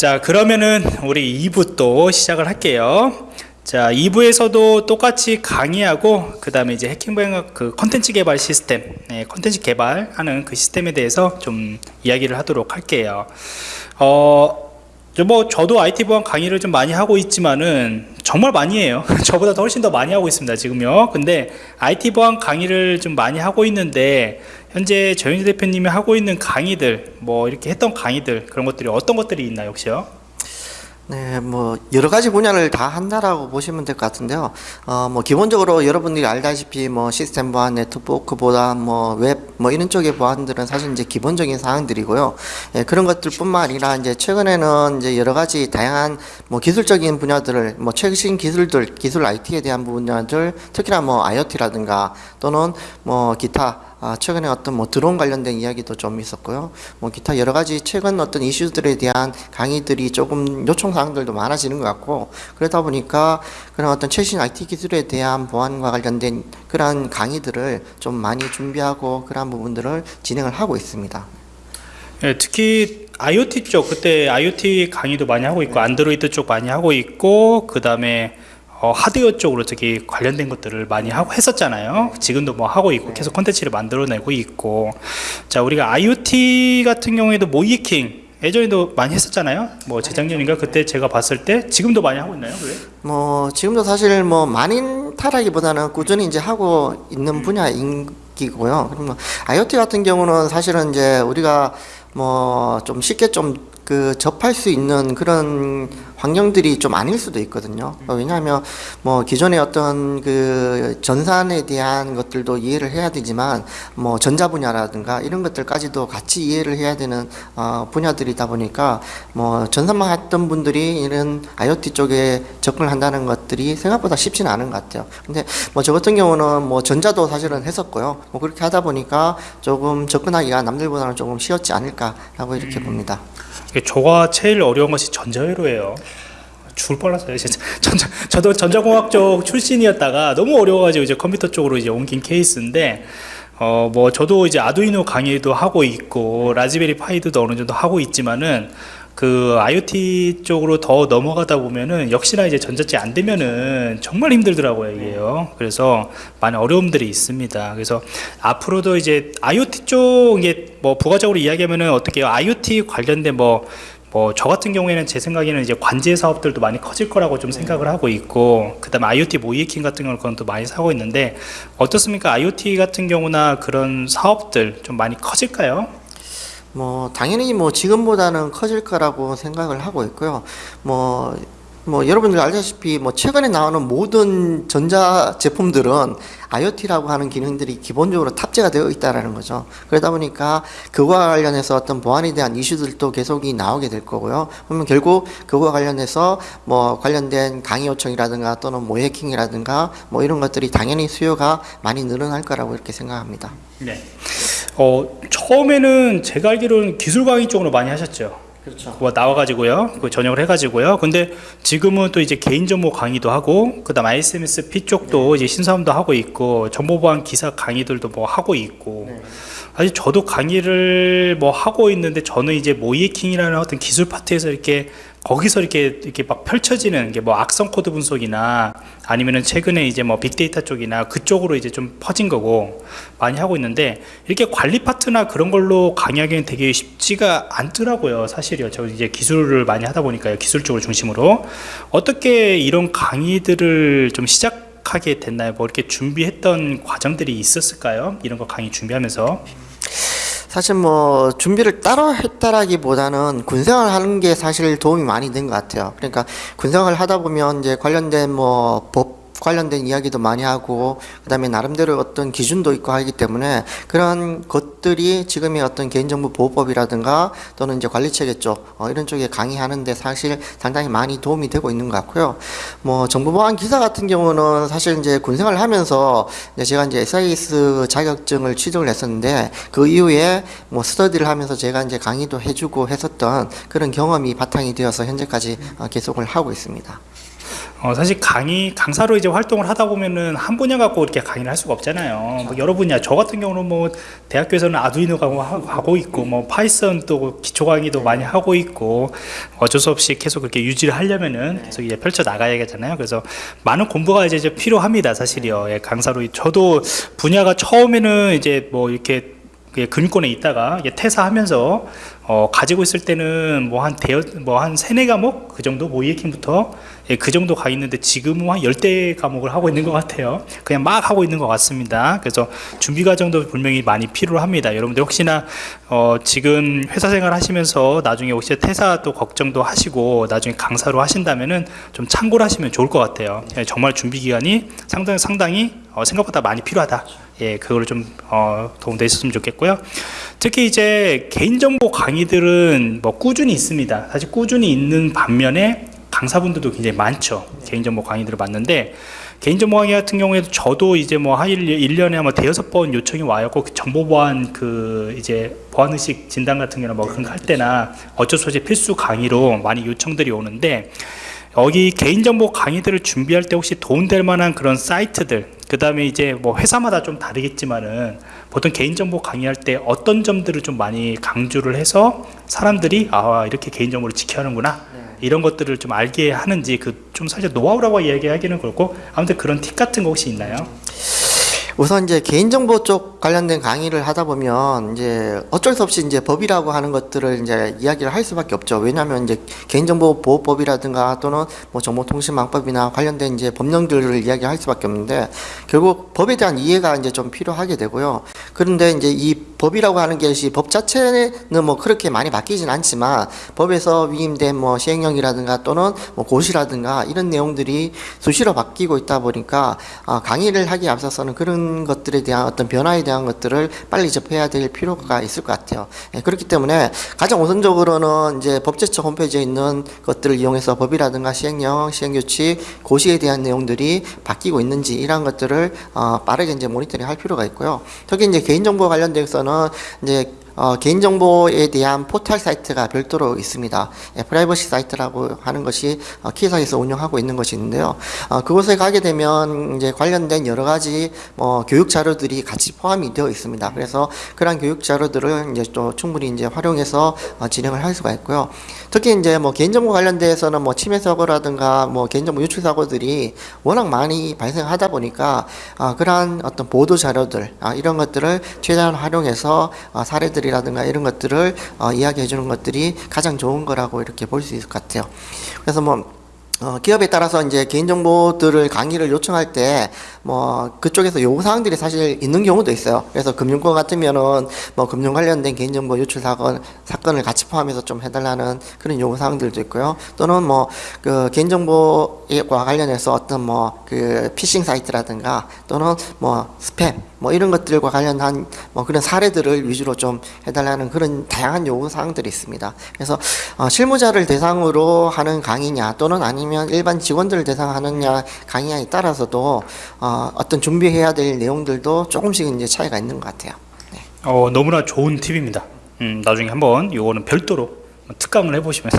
자 그러면은 우리 2부 또 시작을 할게요. 자 2부에서도 똑같이 강의하고 그 다음에 이제 해킹방역 그 컨텐츠 개발 시스템 네, 컨텐츠 개발하는 그 시스템에 대해서 좀 이야기를 하도록 할게요. 어, 저뭐 저도 IT 보안 강의를 좀 많이 하고 있지만은 정말 많이 해요. 저보다 더 훨씬 더 많이 하고 있습니다 지금요. 근데 IT 보안 강의를 좀 많이 하고 있는데 현재 정윤재 대표님이 하고 있는 강의들 뭐 이렇게 했던 강의들 그런 것들이 어떤 것들이 있나요 혹시요? 네, 뭐 여러 가지 분야를 다 한다라고 보시면 될 것 같은데요. 어, 뭐 기본적으로 여러분들이 알다시피 뭐 시스템 보안, 네트워크 보안, 뭐 웹, 뭐 이런 쪽의 보안들은 사실 이제 기본적인 사항들이고요. 예, 그런 것들뿐만 아니라 이제 최근에는 이제 여러 가지 다양한 뭐 기술적인 분야들을 뭐 최신 기술들, 기술 IT에 대한 분야들, 특히나 뭐 IoT라든가 또는 뭐 기타 아, 최근에 어떤 뭐 드론 관련된 이야기도 좀 있었고요. 뭐 기타 여러 가지 최근 어떤 이슈들에 대한 강의들이 조금 요청 사항들도 많아지는 것 같고 그러다 보니까 그런 어떤 최신 IT 기술에 대한 보안과 관련된 그러한 강의들을 좀 많이 준비하고 그러한 부분들을 진행을 하고 있습니다. 예, 특히 IoT 쪽 그때 IoT 강의도 많이 하고 있고 안드로이드 쪽 많이 하고 있고 그 다음에 어, 하드웨어 쪽으로 특히 관련된 것들을 많이 하고 했었잖아요 지금도 뭐 하고 있고 계속 콘텐츠를 만들어내고 있고 자 우리가 IoT 같은 경우에도 모이킹 예전에도 많이 했었잖아요 뭐 재작년인가 그때 제가 봤을 때 지금도 많이 하고 있나요 그래? 뭐 지금도 사실 뭐 많이 타라기보다는 꾸준히 이제 하고 있는 분야이고요. 그럼 뭐 IoT 같은 경우는 사실은 이제 우리가 뭐 좀 쉽게 좀 그 접할 수 있는 그런 환경들이 좀 아닐 수도 있거든요. 어, 왜냐하면 뭐 기존의 어떤 그 전산에 대한 것들도 이해를 해야 되지만 뭐 전자 분야라든가 이런 것들까지도 같이 이해를 해야 되는 어, 분야들이다 보니까 뭐 전산만 했던 분들이 이런 IoT 쪽에 접근을 한다는 것들이 생각보다 쉽지는 않은 것 같아요. 근데 뭐 저 같은 경우는 뭐 전자도 사실은 했었고요. 뭐 그렇게 하다 보니까 조금 접근하기가 남들보다는 조금 쉬웠지 않을까라고 이렇게 봅니다. 이게 저가 제일 어려운 것이 전자회로예요 죽을 뻔했어요. 진짜 전자, 저도 전자공학 쪽 출신이었다가 너무 어려워가지고 이제 컴퓨터 쪽으로 이제 옮긴 케이스인데 어 뭐 저도 이제 아두이노 강의도 하고 있고 라즈베리 파이도 어느 정도 하고 있지만은 그 IoT 쪽으로 더 넘어가다 보면은 역시나 이제 전자체 안 되면은 정말 힘들더라고요 이게요. 그래서 많은 어려움들이 있습니다. 그래서 앞으로도 이제 IoT 쪽 이게 뭐 부가적으로 이야기하면은 어떻게 IoT 관련된 뭐 뭐 저 같은 경우에는 제 생각에는 이제 관제 사업들도 많이 커질 거라고 좀 생각을 하고 있고 그다음에 IoT 모이킹 같은 경우는 그건 또 많이 사고 있는데 어떻습니까 IoT 같은 경우나 그런 사업들 좀 많이 커질까요? 뭐 당연히 뭐 지금보다는 커질 거라고 생각을 하고 있고요. 뭐 뭐 여러분들 알다시피 뭐 최근에 나오는 모든 전자 제품들은 IoT라고 하는 기능들이 기본적으로 탑재가 되어 있다라는 거죠. 그러다 보니까 그와 관련해서 어떤 보안에 대한 이슈들도 계속이 나오게 될 거고요. 그러면 결국 그와 관련해서 뭐 관련된 강의 요청이라든가 또는 모 해킹이라든가 뭐 이런 것들이 당연히 수요가 많이 늘어날 거라고 이렇게 생각합니다. 네. 어 처음에는 제가 알기로는 기술 강의 쪽으로 많이 하셨죠. 그렇죠. 뭐 나와가지고요 그 전역을 해가지고요 근데 지금은 또 이제 개인 정보 강의도 하고 그 다음 ISMS 쪽도 이제 신사업도 하고 있고 정보보안 기사 강의들도 뭐 하고 있고 네. 사실 저도 강의를 뭐 하고 있는데 저는 이제 모의해킹이라는 어떤 기술 파트에서 이렇게 거기서 이렇게 이렇게 막 펼쳐지는 게 뭐 악성 코드 분석이나 아니면은 최근에 이제 뭐 빅데이터 쪽이나 그쪽으로 이제 좀 퍼진 거고 많이 하고 있는데 이렇게 관리 파트나 그런 걸로 강의하기는 되게 쉽지가 않더라고요 사실이요. 저 이제 기술을 많이 하다 보니까요 기술 쪽을 중심으로. 어떻게 이런 강의들을 좀 시작하게 됐나요? 뭐 이렇게 준비했던 과정들이 있었을까요? 이런 거 강의 준비하면서 사실 뭐 준비를 따로 했다라기보다는 군생활 하는 게 사실 도움이 많이 된 것 같아요. 그러니까 군생활 하다 보면 이제 관련된 뭐 법 관련된 이야기도 많이 하고 그다음에 나름대로 어떤 기준도 있고 하기 때문에 그런 것들이 지금의 어떤 개인정보 보호법이라든가 또는 이제 관리체계 쪽 어, 이런 쪽에 강의하는데 사실 상당히 많이 도움이 되고 있는 것 같고요. 뭐 정보보안 기사 같은 경우는 사실 이제 군생활을 하면서 이제 제가 이제 SIS 자격증을 취득을 했었는데 그 이후에 뭐 스터디를 하면서 제가 이제 강의도 해주고 했었던 그런 경험이 바탕이 되어서 현재까지 어, 계속을 하고 있습니다. 어, 사실 강의 강사로 이제 활동을 하다 보면은 한 분야 갖고 이렇게 강의를 할 수가 없잖아요. 뭐 여러 분야. 저 같은 경우는 뭐 대학교에서는 아두이노 하고 하고 있고 뭐 파이썬 또 기초 강의도 많이 하고 있고 어쩔 수 없이 계속 그렇게 유지를 하려면은 계속 이제 펼쳐 나가야겠잖아요. 그래서 많은 공부가 이제, 이제 필요합니다. 사실이요. 예, 강사로 저도 분야가 처음에는 이제 뭐 이렇게 그 금융권에 있다가 퇴사하면서 어, 가지고 있을 때는 뭐 한 대여 뭐한 세네 과목 그 정도 모의해킹부터 예, 그 정도 가 있는데 지금은 한 열대 과목을 하고 있는 것 같아요. 그냥 막 하고 있는 것 같습니다. 그래서 준비 과정도 분명히 많이 필요합니다. 여러분들 혹시나 어, 지금 회사 생활 하시면서 나중에 혹시 퇴사 또 걱정도 하시고 나중에 강사로 하신다면은 좀 참고를 하시면 좋을 것 같아요. 예, 정말 준비 기간이 상당히 상당히 어, 생각보다 많이 필요하다. 예, 그걸 좀 어, 도움되셨으면 좋겠고요. 특히 이제 개인정보 강의들은 뭐 꾸준히 있습니다. 사실 꾸준히 있는 반면에 강사분들도 굉장히 많죠. 개인정보 강의들을 봤는데 개인정보 강의 같은 경우에도 저도 이제 뭐한 1년에 아마 대여섯 번 요청이 와요. 꼭 정보 보안 그 이제 보안 의식 진단 같은 경우나 뭐 그런 거 할 때나 어쩔 수 없이 필수 강의로 많이 요청들이 오는데 여기 개인정보 강의들을 준비할 때 혹시 도움될 만한 그런 사이트들 그 다음에 이제 뭐 회사마다 좀 다르겠지만은 보통 개인정보 강의할 때 어떤 점들을 좀 많이 강조를 해서 사람들이 아 이렇게 개인정보를 지켜야 하는구나 이런 것들을 좀 알게 하는지 그좀 살짝 노하우라고 이야기하기는 그렇고 아무튼 그런 팁 같은 거 혹시 있나요? 우선 이제 개인정보 쪽 관련된 강의를 하다 보면 이제 어쩔 수 없이 이제 법이라고 하는 것들을 이제 이야기를 할 수밖에 없죠. 왜냐하면 이제 개인정보 보호법이라든가 또는 뭐 정보통신망법이나 관련된 이제 법령들을 이야기할 수밖에 없는데 결국 법에 대한 이해가 이제 좀 필요하게 되고요. 그런데 이제 이 법이라고 하는 것이 법 자체는 뭐 그렇게 많이 바뀌진 않지만 법에서 위임된 뭐 시행령이라든가 또는 뭐 고시라든가 이런 내용들이 수시로 바뀌고 있다 보니까 아, 강의를 하기에 앞서서는 그런 것들에 대한 어떤 변화에 대한 것들을 빨리 접해야 될 필요가 있을 것 같아요. 예, 그렇기 때문에 가장 우선적으로는 이제 법제처 홈페이지에 있는 것들을 이용해서 법이라든가 시행령, 시행규칙, 고시에 대한 내용들이 바뀌고 있는지 이러한 것들을 어, 빠르게 이제 모니터링 할 필요가 있고요. 특히 이제 개인정보 관련돼서는 이제 어, 개인정보에 대한 포털 사이트가 별도로 있습니다. 예, 프라이버시 사이트라고 하는 것이 어, KISA에서 운영하고 있는 것이 있는데요. 어, 그곳에 가게 되면 이제 관련된 여러 가지 뭐 교육 자료들이 같이 포함이 되어 있습니다. 그래서 그러한 교육 자료들을 이제 또 충분히 이제 활용해서 어, 진행을 할 수가 있고요. 특히 이제 뭐 개인정보 관련돼서는 뭐 침해 사고라든가 뭐 개인정보 유출 사고들이 워낙 많이 발생하다 보니까 아, 그러한 어떤 보도 자료들 아, 이런 것들을 최대한 활용해서 아, 사례들 이라든가 이런 것들을 어, 이야기해 주는 것들이 가장 좋은 거라고 이렇게 볼 수 있을 것 같아요. 그래서 뭐 어, 기업에 따라서 이제 개인정보들을 강의를 요청할 때, 뭐, 그쪽에서 요구사항들이 사실 있는 경우도 있어요. 그래서 금융권 같으면은, 뭐, 금융 관련된 개인정보 유출 사건, 사건을 같이 포함해서 좀 해달라는 그런 요구사항들도 있고요. 또는 뭐, 그, 개인정보와 관련해서 어떤 뭐, 그, 피싱 사이트라든가, 또는 뭐, 스팸, 뭐, 이런 것들과 관련한 뭐, 그런 사례들을 위주로 좀 해달라는 그런 다양한 요구사항들이 있습니다. 그래서, 어, 실무자를 대상으로 하는 강의냐, 또는 아니면 아니면 일반 직원들을 대상하느냐 강의에 따라서도 어, 어떤 준비해야 될 내용들도 조금씩 이제 차이가 있는 것 같아요. 네. 어, 너무나 좋은 팁입니다. 음, 나중에 한번 요거는 별도로 특강을 해보시면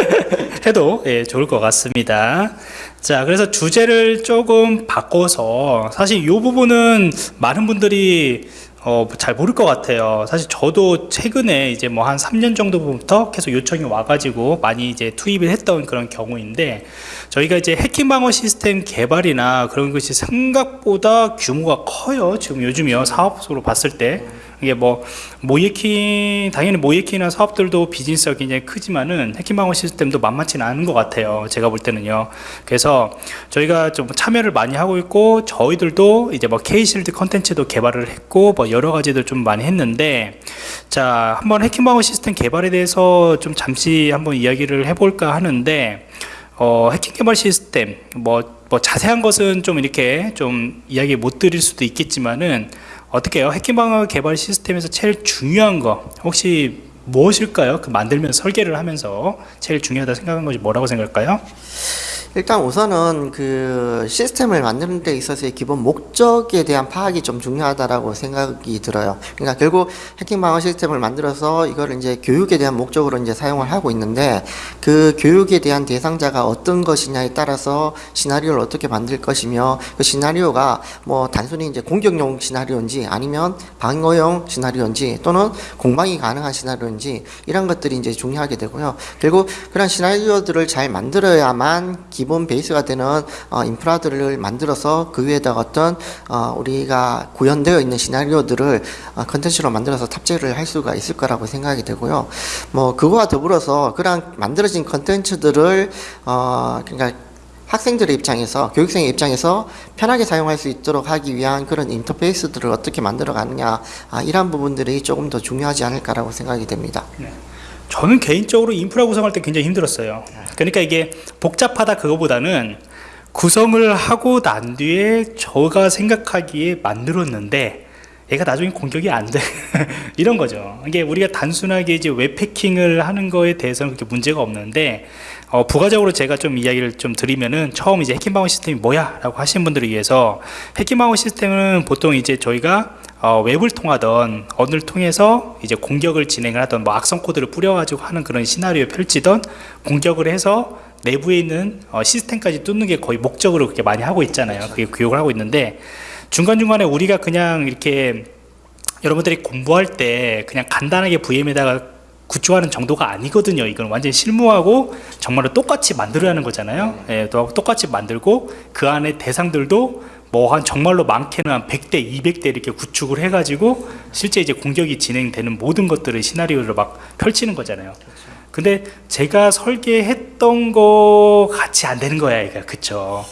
해도 예, 좋을 것 같습니다. 자, 그래서 주제를 조금 바꿔서 사실 이 부분은 많은 분들이 어, 잘 모를 것 같아요. 사실 저도 최근에 이제 뭐 한 3년 정도부터 계속 요청이 와가지고 많이 이제 투입을 했던 그런 경우인데 저희가 이제 해킹 방어 시스템 개발이나 그런 것이 생각보다 규모가 커요. 지금 요즘이요. 사업으로 봤을 때. 이게 뭐 모의해킹 당연히 모의해킹이나 사업들도 비즈니스가 굉장히 크지만은 해킹 방어 시스템도 만만치는 않은 것 같아요. 제가 볼 때는요. 그래서 저희가 좀 참여를 많이 하고 있고 저희들도 이제 뭐 K-Shield 컨텐츠도 개발을 했고 뭐 여러 가지도 좀 많이 했는데 자 한번 해킹 방어 시스템 개발에 대해서 좀 잠시 한번 이야기를 해볼까 하는데 어, 해킹 개발 시스템 뭐, 뭐 자세한 것은 좀 이렇게 좀 이야기 못 드릴 수도 있겠지만은 어떻게 해요? 해킹 방어 개발 시스템에서 제일 중요한 거 혹시 무엇일까요? 그 만들면서 설계를 하면서 제일 중요하다 생각한 것이 뭐라고 생각할까요? 일단 우선은 그 시스템을 만드는 데 있어서의 기본 목적에 대한 파악이 좀 중요하다라고 생각이 들어요. 그러니까 결국 해킹 방어 시스템을 만들어서 이거를 이제 교육에 대한 목적으로 이제 사용을 하고 있는데 그 교육에 대한 대상자가 어떤 것이냐에 따라서 시나리오를 어떻게 만들 것이며 그 시나리오가 뭐 단순히 이제 공격용 시나리오인지 아니면 방어용 시나리오인지 또는 공방이 가능한 시나리오인지 이런 것들이 이제 중요하게 되고요. 결국 그런 시나리오들을 잘 만들어야만 기본 베이스가 되는 어, 인프라들을 만들어서 그 위에다가 어떤 어, 우리가 구현되어 있는 시나리오들을 어, 컨텐츠로 만들어서 탑재를 할 수가 있을 거라고 생각이 되고요. 뭐 그거와 더불어서 그런 만들어진 컨텐츠들을 어, 그러니까 학생들의 입장에서 교육생의 입장에서 편하게 사용할 수 있도록 하기 위한 그런 인터페이스들을 어떻게 만들어 가느냐 아, 이러한 부분들이 조금 더 중요하지 않을까라고 생각이 됩니다. 저는 개인적으로 인프라 구성할 때 굉장히 힘들었어요. 그러니까 이게 복잡하다 그거보다는 구성을 하고 난 뒤에 저가 생각하기에 만들었는데 얘가 나중에 공격이 안 돼. 이런 거죠. 이게 우리가 단순하게 이제 웹패킹을 하는 거에 대해서는 그렇게 문제가 없는데 어, 부가적으로 제가 좀 이야기를 좀 드리면은 처음 이제 해킹 방어 시스템이 뭐야? 라고 하신 분들을 위해서 해킹 방어 시스템은 보통 이제 저희가 어, 웹을 통하던 언어를 통해서 이제 공격을 진행을 하던 뭐 악성 코드를 뿌려가지고 하는 그런 시나리오에 펼치던 공격을 해서 내부에 있는 어, 시스템까지 뚫는 게 거의 목적으로 그렇게 많이 하고 있잖아요. 그게 교육을 하고 있는데 중간중간에 우리가 그냥 이렇게 여러분들이 공부할 때 그냥 간단하게 VM에다가 구조하는 정도가 아니거든요. 이건 완전히 실무하고 정말로 똑같이 만들어야 하는 거잖아요. 예, 또 똑같이 만들고 그 안에 대상들도 뭐 한 정말로 많게는 한 100대, 200대 이렇게 구축을 해가지고 실제 이제 공격이 진행되는 모든 것들을 시나리오를 막 펼치는 거잖아요. 근데 제가 설계했던 거 같이 안 되는 거야, 이거 그쵸?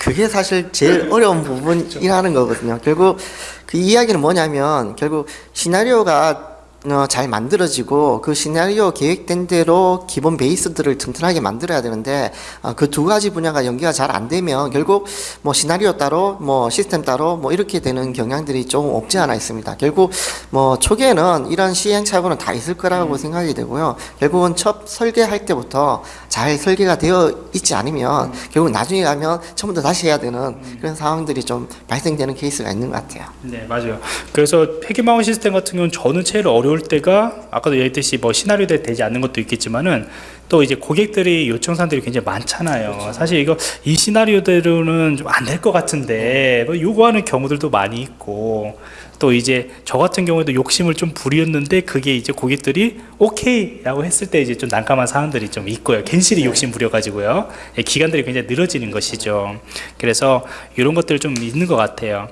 그게 사실 제일 어려운 부분이라는 거거든요. 결국 그 이야기는 뭐냐면 결국 시나리오가 어, 잘 만들어지고 그 시나리오 계획된 대로 기본 베이스들을 튼튼하게 만들어야 되는데 그두 가지 분야가 연계가 잘 안 되면 결국 뭐 시나리오 따로 뭐 시스템 따로 뭐 이렇게 되는 경향들이 조금 없지 않아 있습니다. 결국 뭐 초기에는 이런 시행착오는 다 있을 거라고 생각이 되고요. 결국은 첫 설계할 때부터 잘 설계가 되어 있지 않으면 결국 나중에 가면 처음부터 다시 해야 되는 그런 상황들이 좀 발생되는 케이스가 있는 것 같아요. 네, 맞아요. 그래서 폐기망원 시스템 같은 경우는 저는 제일 어려 울 때가 아까도 얘기했듯이 뭐 시나리오에 되지 않는 것도 있겠지만은 또 이제 고객들이 요청 사항들이 굉장히 많잖아요. 사실 이거 이 시나리오대로는 좀 안 될 것 같은데 뭐 요구하는 경우들도 많이 있고 또 이제 저 같은 경우에도 욕심을 좀 부렸는데 그게 이제 고객들이 오케이라고 했을 때 이제 좀 난감한 사항들이 좀 있고요. 괜시리 욕심 부려가지고요. 예, 기간들이 굉장히 늘어지는 것이죠. 그래서 이런 것들 좀 있는 것 같아요.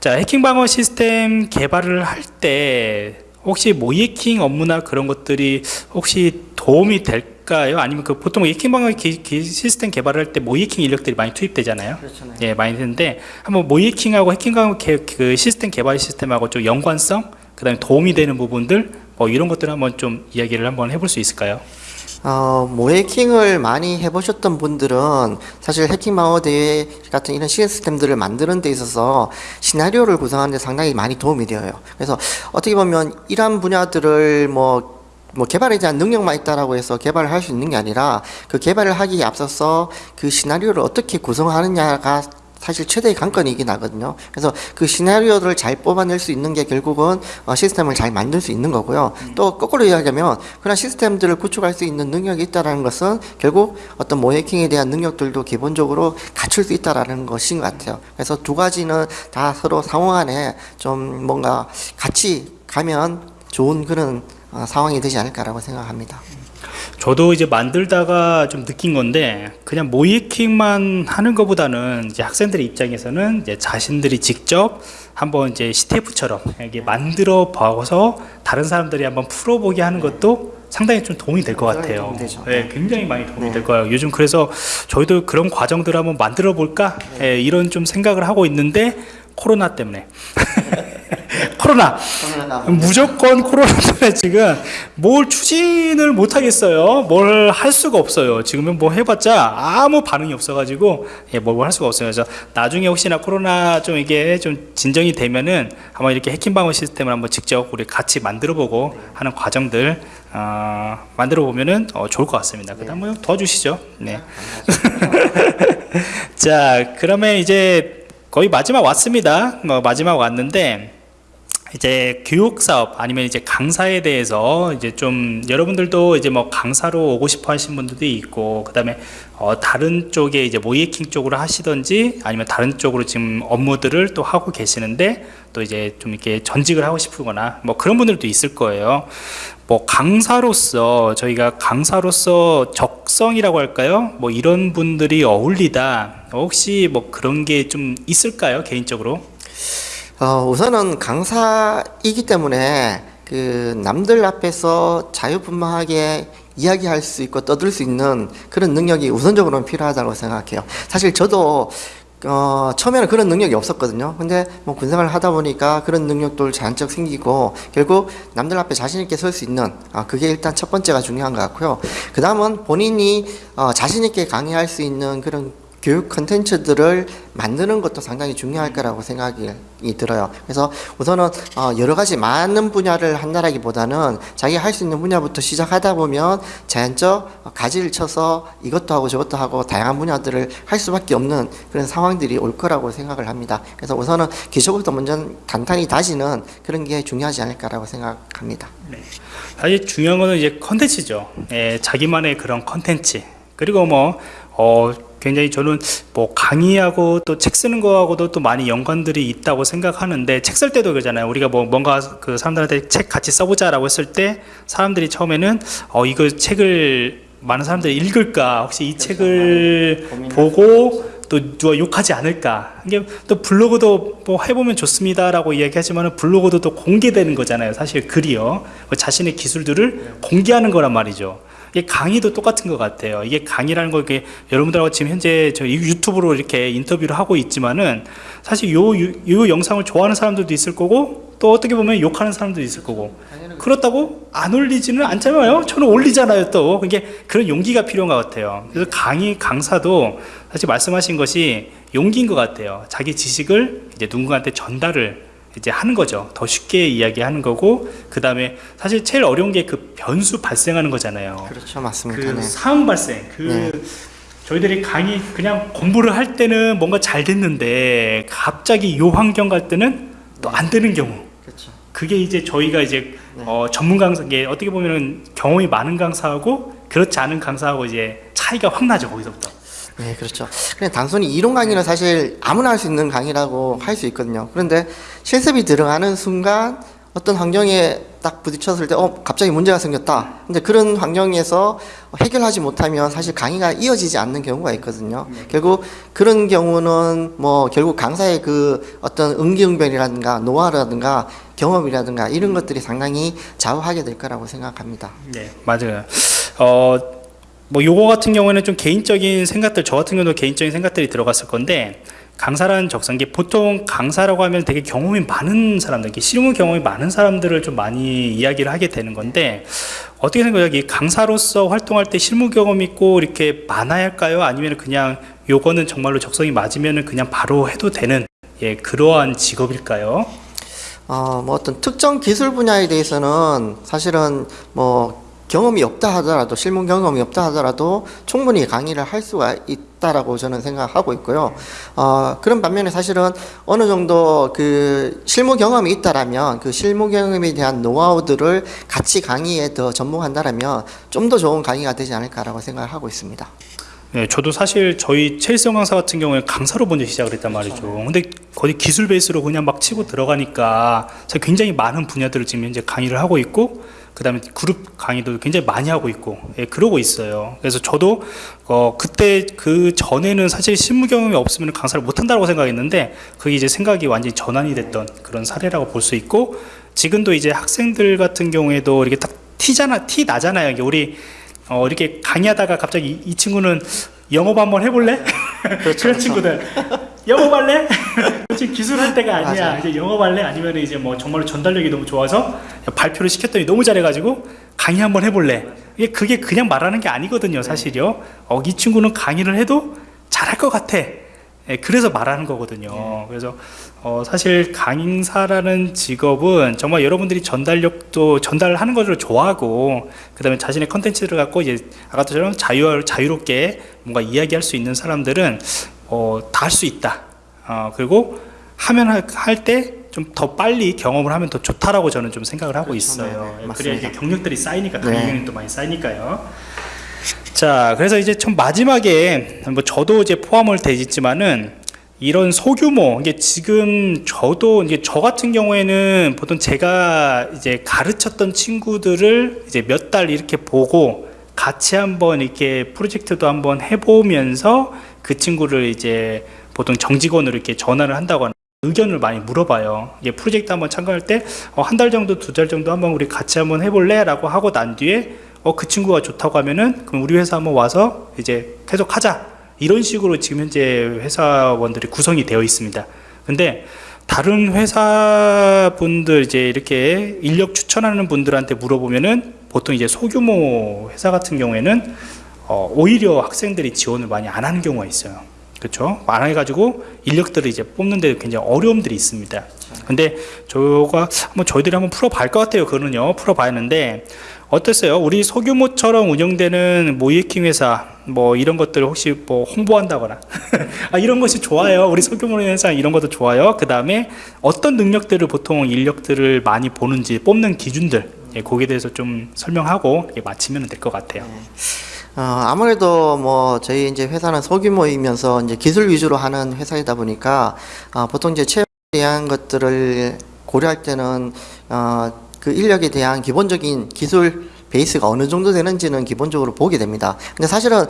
자, 해킹 방어 시스템 개발을 할 때 혹시 모이킹 업무나 그런 것들이 혹시 도움이 될까요? 아니면 그 보통 해킹 기- 기- 시스템 개발을 할때 모이킹 인력들이 많이 투입되잖아요. 그렇죠. 예, 많이 되는데 한번 모이킹하고 해킹 방어 개- 그 시스템 개발 시스템하고 좀 연관성, 그다음에 도움이 되는 부분들 뭐 이런 것들 한번 좀 이야기를 한번 해볼 수 있을까요? 어, 모해킹을 많이 해보셨던 분들은 사실 해킹 방어 대회 같은 이런 시스템들을 만드는 데 있어서 시나리오를 구성하는 데 상당히 많이 도움이 되어요. 그래서 어떻게 보면 이러한 분야들을 뭐뭐 개발에 대한 능력만 있다라고 해서 개발을 할 수 있는 게 아니라 그 개발을 하기에 앞서서 그 시나리오를 어떻게 구성하느냐가 사실 최대의 관건이긴 하거든요. 그래서 그 시나리오를 잘 뽑아낼 수 있는 게 결국은 어, 시스템을 잘 만들 수 있는 거고요. 또 거꾸로 이야기하면 그런 시스템들을 구축할 수 있는 능력이 있다라는 것은 결국 어떤 모해킹에 대한 능력들도 기본적으로 갖출 수 있다라는 것인 것 같아요. 그래서 두 가지는 다 서로 상호간에 좀 뭔가 같이 가면 좋은 그런 어, 상황이 되지 않을까라고 생각합니다. 저도 이제 만들다가 좀 느낀 건데 그냥 모이킹만 하는 것보다는 이제 학생들의 입장에서는 이제 자신들이 직접 한번 이제 CTF처럼 이게 만들어 봐서 다른 사람들이 한번 풀어보게 하는 것도 상당히 좀 도움이 될 것 같아요. 되죠. 네, 굉장히 많이 도움이 될 거예요. 요즘 그래서 저희도 그런 과정들을 한번 만들어 볼까 예, 이런 좀 생각을 하고 있는데 코로나 때문에 코로나 무조건 코로나 때문에 지금 뭘 추진을 못 하겠어요. 뭘 할 수가 없어요. 지금은 뭐 해봤자 아무 반응이 없어가지고 예, 뭘할 수가 없어요. 그래서 나중에 혹시나 코로나 좀 이게 좀 진정이 되면은 한번 이렇게 해킹 방어 시스템을 한번 직접 우리 같이 만들어보고 하는 과정들 어, 만들어 보면은 어, 좋을 것 같습니다. 그다음 뭐 도와주시죠. 네. 자, 그러면 이제 거의 마지막 왔습니다. 뭐 마지막 왔는데 이제 교육 사업 아니면 이제 강사에 대해서 이제 좀 여러분들도 이제 뭐 강사로 오고 싶어 하신 분들도 있고 그다음에 어 다른 쪽에 이제 모이킹 쪽으로 하시던지 아니면 다른 쪽으로 지금 업무들을 또 하고 계시는데 또 이제 좀 이렇게 전직을 하고 싶거나 뭐 그런 분들도 있을 거예요. 뭐 강사로서 저희가 강사로서 적성이라고 할까요? 뭐 이런 분들이 어울리다 혹시 뭐 그런 게 좀 있을까요 개인적으로? 어, 우선은 강사이기 때문에 그 남들 앞에서 자유분방하게 이야기할 수 있고 떠들 수 있는 그런 능력이 우선적으로는 필요하다고 생각해요. 사실 저도 어, 처음에는 그런 능력이 없었거든요. 근데 뭐 군생활을 하다 보니까 그런 능력들 자연적 생기고 결국 남들 앞에 자신 있게 설 수 있는 아, 그게 일단 첫 번째가 중요한 것 같고요. 그 다음은 본인이 어, 자신 있게 강의할 수 있는 그런 교육 컨텐츠들을 만드는 것도 상당히 중요할 거라고 생각이 들어요. 그래서 우선은 어, 여러 가지 많은 분야를 한다라기보다는 자기 할 수 있는 분야부터 시작하다 보면 자연적 가지를 쳐서 이것도 하고 저것도 하고 다양한 분야들을 할 수밖에 없는 그런 상황들이 올 거라고 생각을 합니다. 그래서 우선은 기초부터 먼저 단단히 다지는 그런 게 중요하지 않을까라고 생각합니다. 사실 중요한 거는 이제 컨텐츠죠. 예, 자기만의 그런 컨텐츠. 그리고 뭐, 어, 굉장히 저는 뭐 강의하고 또 책 쓰는 거하고도 또 많이 연관들이 있다고 생각하는데 책 쓸 때도 그러잖아요. 우리가 뭐 뭔가 그 사람들한테 책 같이 써보자 라고 했을 때 사람들이 처음에는 어, 이거 책을 많은 사람들이 읽을까? 혹시 이 책을 보고 또 누가 욕하지 않을까? 이게 또 블로그도 뭐 해보면 좋습니다 라고 이야기하지만 블로그도 또 공개되는 거잖아요. 사실 글이요. 뭐 자신의 기술들을 공개하는 거란 말이죠. 이게 강의도 똑같은 것 같아요. 이게 강의라는 거 이게 여러분들하고 지금 현재 저 유튜브로 이렇게 인터뷰를 하고 있지만은 사실 요, 요, 요 영상을 좋아하는 사람들도 있을 거고 또 어떻게 보면 욕하는 사람도 있을 거고 그렇다고 안 올리지는 않잖아요. 저는 올리잖아요. 또 이게 그런 용기가 필요한 것 같아요. 그래서 강의 강사도 사실 말씀하신 것이 용기인 것 같아요. 자기 지식을 이제 누군가한테 전달을 이제 하는 거죠. 더 쉽게 이야기하는 거고 그 다음에 사실 제일 어려운 게 그 변수 발생하는 거잖아요. 그렇죠, 맞습니다. 그 네. 상황 발생 그 네. 저희들이 강의 그냥 공부를 할 때는 뭔가 잘 됐는데 갑자기 요 환경 갈 때는 또 안 되는 경우 그렇죠. 그게 이제 저희가 이제 네. 어, 전문 강사 게 어떻게 보면은 경험이 많은 강사하고 그렇지 않은 강사하고 이제 차이가 확 나죠 거기서부터 네, 그렇죠. 그냥 단순히 이론 강의는 사실 아무나 할 수 있는 강의라고 할 수 있거든요. 그런데 실습이 들어가는 순간 어떤 환경에 딱 부딪혔을 때, 어, 갑자기 문제가 생겼다. 근데 그런 환경에서 해결하지 못하면 사실 강의가 이어지지 않는 경우가 있거든요. 결국 그런 경우는 뭐 결국 강사의 그 어떤 응기응변이라든가 노하라든가 경험이라든가 이런 것들이 상당히 좌우하게 될 거라고 생각합니다. 네 맞아요 어, 뭐 요거 같은 경우에는 좀 개인적인 생각들 저 같은 경우도 개인적인 생각들이 들어갔을 건데 강사라는 적성기 보통 강사라고 하면 되게 경험이 많은 사람들 실무 경험이 많은 사람들을 좀 많이 이야기를 하게 되는 건데 어떻게 생각해요? 이 강사로서 활동할 때 실무 경험 있고 이렇게 많아야 할까요? 아니면 그냥 요거는 정말로 적성이 맞으면 그냥 바로 해도 되는 예 그러한 직업일까요? 어, 뭐 어떤 특정 기술 분야에 대해서는 사실은 뭐 경험이 없다 하더라도 실무 경험이 없다 하더라도 충분히 강의를 할 수가 있다라고 저는 생각하고 있고요. 어, 그런 반면에 사실은 어느 정도 그 실무 경험이 있다라면 그 실무 경험에 대한 노하우들을 같이 강의에 더 접목한다라면 좀 더 좋은 강의가 되지 않을까라고 생각을 하고 있습니다. 네, 저도 사실 저희 체일성 강사 같은 경우에 강사로 먼저 시작을 했단 말이죠. 근데 거의 기술 베이스로 그냥 막 치고 들어가니까 굉장히 많은 분야들을 지금 현재 강의를 하고 있고 그 다음에 그룹 강의도 굉장히 많이 하고 있고 예, 그러고 있어요. 그래서 저도 어 그때 그 전에는 사실 실무 경험이 없으면 강사를 못 한다고 생각했는데 그게 이제 생각이 완전히 전환이 됐던 그런 사례라고 볼 수 있고 지금도 이제 학생들 같은 경우에도 이렇게 딱 티잖아 티 나잖아요. 이게 우리 어, 이렇게 강의하다가 갑자기 이, 이 친구는 영업 한번 해볼래? 그런 친구들 영업할래? 지금 기술할 때가 아니야. 맞아요. 이제 영업할래? 아니면 이제 뭐 정말로 전달력이 너무 좋아서 발표를 시켰더니 너무 잘해가지고 강의 한번 해볼래? 이게 그게 그냥 말하는 게 아니거든요, 사실요. 어, 이 친구는 강의를 해도 잘할 것 같아. 예, 그래서 말하는 거거든요. 그래서 어, 사실 강사라는 직업은 정말 여러분들이 전달력도 전달하는 것을 좋아하고 그 다음에 자신의 컨텐츠를 갖고 이제 아까처럼 자유 자유롭게 뭔가 이야기할 수 있는 사람들은 어, 다 할 수 있다. 어, 그리고 하면 할 때 좀 더 빨리 경험을 하면 더 좋다라고 저는 좀 생각을 하고 있어요. 네, 네, 그래야. 이제 경력들이 쌓이니까 네. 강의 경력도 많이 쌓이니까요. 자, 그래서 이제 좀 마지막에 뭐 저도 이제 포함을 되지만은 이런 소규모 이게 지금 저도 이제 저 같은 경우에는 보통 제가 이제 가르쳤던 친구들을 이제 몇 달 이렇게 보고 같이 한번 이렇게 프로젝트도 한번 해보면서 그 친구를 이제 보통 정직원으로 이렇게 전환을 한다거나 의견을 많이 물어봐요. 이게 프로젝트 한번 참가할 때 한 달 정도, 두 달 정도 한번 우리 같이 한번 해볼래? 라고 하고 난 뒤에 어, 그 친구가 좋다고 하면은 그럼 우리 회사 한번 와서 이제 계속 하자. 이런 식으로 지금 현재 회사원들이 구성이 되어 있습니다. 근데 다른 회사 분들 이제 이렇게 인력 추천하는 분들한테 물어보면은 보통 이제 소규모 회사 같은 경우에는 어, 오히려 학생들이 지원을 많이 안 하는 경우가 있어요. 그렇죠? 안 해가지고 인력들을 이제 뽑는데 굉장히 어려움들이 있습니다. 근데 저가 한번 저희들이 한번 풀어봐야 것 같아요. 그거는요. 풀어봐야하는데 어땠어요? 우리 소규모처럼 운영되는 모이에킹 회사 뭐 이런 것들 혹시 뭐 홍보한다거나 아, 이런 것이 좋아요. 우리 소규모 회사 이런 것도 좋아요. 그 다음에 어떤 능력들을 보통 인력들을 많이 보는지 뽑는 기준들 예, 거기에 대해서 좀 설명하고 이렇게 마치면 될 것 같아요. 어, 아무래도 뭐 저희 이제 회사는 소규모이면서 이제 기술 위주로 하는 회사이다 보니까 어, 보통 이제 채용에 대한 것들을 고려할 때는 어, 그 인력에 대한 기본적인 기술 베이스가 어느 정도 되는지는 기본적으로 보게 됩니다. 근데 사실은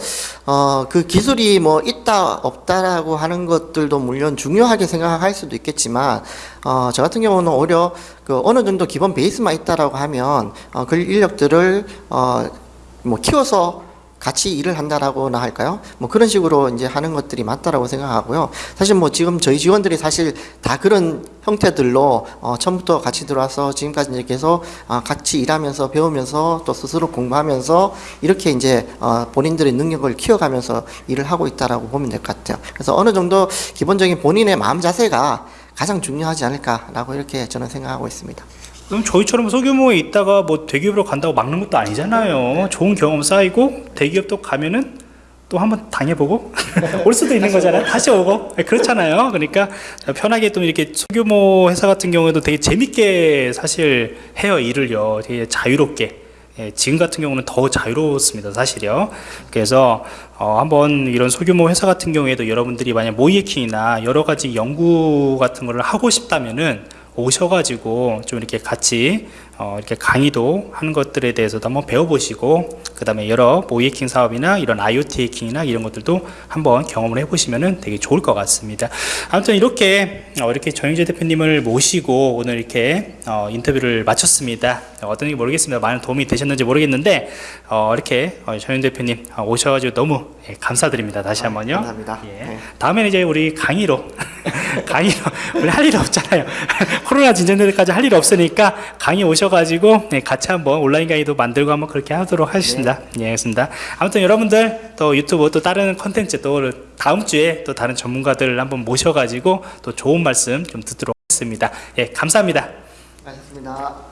어, 그 기술이 뭐 있다 없다라고 하는 것들도 물론 중요하게 생각할 수도 있겠지만 어, 저 같은 경우는 오히려 그 어느 정도 기본 베이스만 있다라고 하면 어, 그 인력들을 어, 뭐 키워서 같이 일을 한다라고나 할까요? 뭐 그런 식으로 이제 하는 것들이 맞다라고 생각하고요. 사실 뭐 지금 저희 직원들이 사실 다 그런 형태들로 어 처음부터 같이 들어와서 지금까지 이제 계속 어 같이 일하면서 배우면서 또 스스로 공부하면서 이렇게 이제 어 본인들의 능력을 키워가면서 일을 하고 있다라고 보면 될 것 같아요. 그래서 어느 정도 기본적인 본인의 마음 자세가 가장 중요하지 않을까라고 이렇게 저는 생각하고 있습니다. 그럼 저희처럼 소규모에 있다가 뭐 대기업으로 간다고 막는 것도 아니잖아요. 좋은 경험 쌓이고 대기업도 가면은 또 한번 당해보고 올 수도 있는 거잖아요. 다시 오고 네, 그렇잖아요. 그러니까 편하게 또 이렇게 소규모 회사 같은 경우에도 되게 재밌게 사실 해요 일을요. 되게 자유롭게. 예, 지금 같은 경우는 더 자유로웠습니다, 사실요. 그래서 어, 한번 이런 소규모 회사 같은 경우에도 여러분들이 만약 모이에킹이나 여러 가지 연구 같은 거를 하고 싶다면은 오셔가지고 좀 이렇게 같이 어, 이렇게 강의도 하는 것들에 대해서도 한번 배워보시고 그 다음에 여러 모이에킹 사업이나 이런 IoT 해킹이나 이런 것들도 한번 경험을 해보시면 되게 좋을 것 같습니다. 아무튼 이렇게 어, 이렇게 정영재 대표님을 모시고 오늘 이렇게 어, 인터뷰를 마쳤습니다. 어떤 지 모르겠습니다. 많은 도움이 되셨는지 모르겠는데 어, 이렇게 어, 정영재 대표님 어, 오셔가지고 너무 예, 감사드립니다. 다시 한번요. 감사합니다. 예. 네. 다음에는 이제 우리 강의로 강의로 우리 할 일 없잖아요. 코로나 진전될 때까지 할 일 없으니까 강의 오셔가지고 네, 같이 한번 온라인 강의도 만들고 한번 그렇게 하도록 하겠습니다. 예, 알겠습니다. 아무튼 여러분들 또 유튜브 또 다른 컨텐츠 또 다음 주에 또 다른 전문가들 한번 모셔가지고 또 좋은 말씀 좀 듣도록 하겠습니다. 예, 감사합니다. 수고하셨습니다.